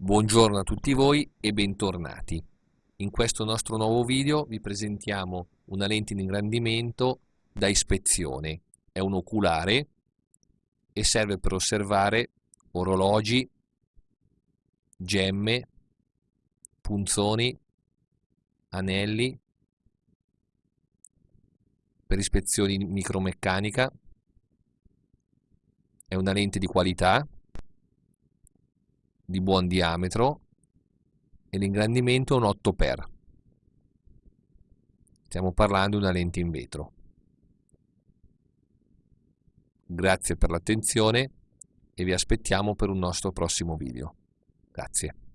Buongiorno a tutti voi e bentornati. In questo nostro nuovo video vi presentiamo una lente in ingrandimento da ispezione. È un oculare e serve per osservare orologi, gemme, punzoni, anelli, per ispezioni micromeccanica. È una lente di qualità di buon diametro e l'ingrandimento è un 8x. Stiamo parlando di una lente in vetro. Grazie per l'attenzione e vi aspettiamo per un nostro prossimo video. Grazie.